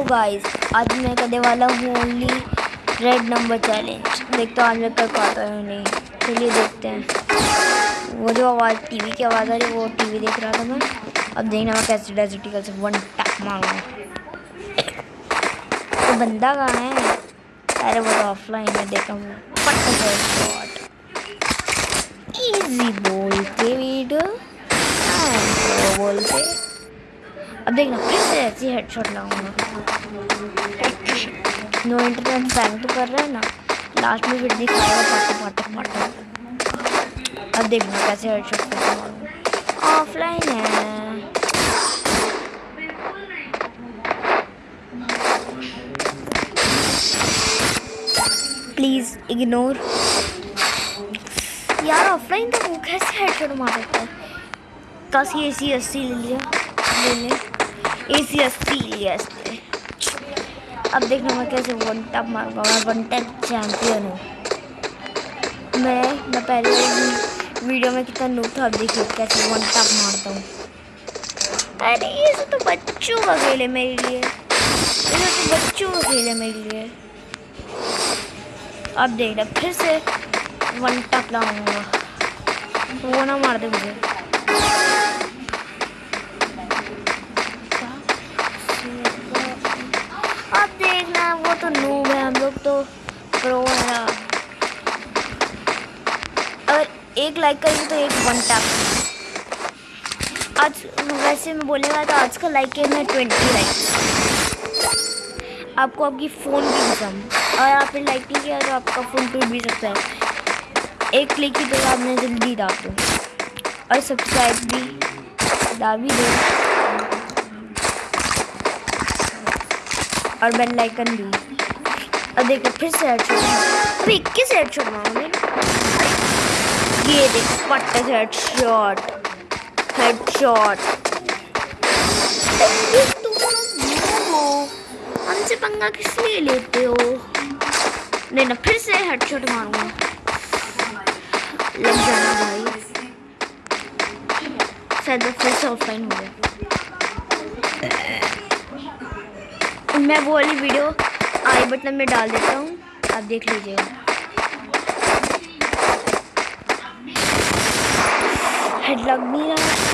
Hello guys आज मैं करने वाला हूँ ओनली रेड नंबर चैलेंज देखते आज मैं कर पाता हूँ नहीं। चलिए देखते हैं। वो जो आवाज़ टीवी की आवाज़ आ रही है, वो टीवी देख रहा था मैं। अब देखना मैं कैसे डेजिटिकल से वन टैप मारूँगा तो बंदा कहाँ है? अरे वो तो ऑफलाइन है देखा हूँ। इजी अब देखना, फिर से ऐसी हेडशॉट लाऊँगा। नो इंटरनेट बैंक तो कर रहा है ना। लास्ट में फिर दिखाएगा पाटे पाटे पाटे अब देखना कैसे हेडशॉट से मारूँगा ऑफलाइन है। प्लीज़ इग्नोर यार ऑफलाइन तो वो कैसे हेडशॉट मार सकता है? कस ये सी अस्सी ले लिया। ले ले। ए सी अस्सी लिया इसने अब देखना मैं कैसे वन टैप मारूँगा मैं वन टैप चैंपियन हूँ मैं मैं पहले वीडियो में कितना नूब था अब देखिए कैसे वन टैप मारता हूँ अरे ये सब तो बच्चों का खेल है मेरे लिए ये सब तो बच्चों का खेल है मेरे लिए अब देखना फिर से वन टैप लाऊँगा वो ना मार दे मुझे नूब है हम लोग तो प्रो है अगर एक लाइक करेंगे तो एक वन टैप आज वैसे मैं वाला था आज का लाइक है मैं ट्वेंटी लाइक आपको आपकी फ़ोन की कसम और आपने लाइक नहीं किया तो आपका फ़ोन टूट भी सकता है एक क्लिक की तो आपने जल्दी दाब दो और सब्सक्राइब भी दाब भी दो और बेल आइकन भी अब देखो, फिर से हेडशॉट इक्कीस हेडशॉट मारूँगे ये देख, पट्टे से हेडशॉट हेडशॉट हमसे पंगा किस लिए लेते हो? नहीं ना फिर से हेडशॉट मारूँगा। लग जाना भाई। शायद फिर से ऑफलाइन हो गया। मैं वो वाली वीडियो आई बटन में डाल देता हूँ। आप देख लीजिएगा हेड लग नहीं रहा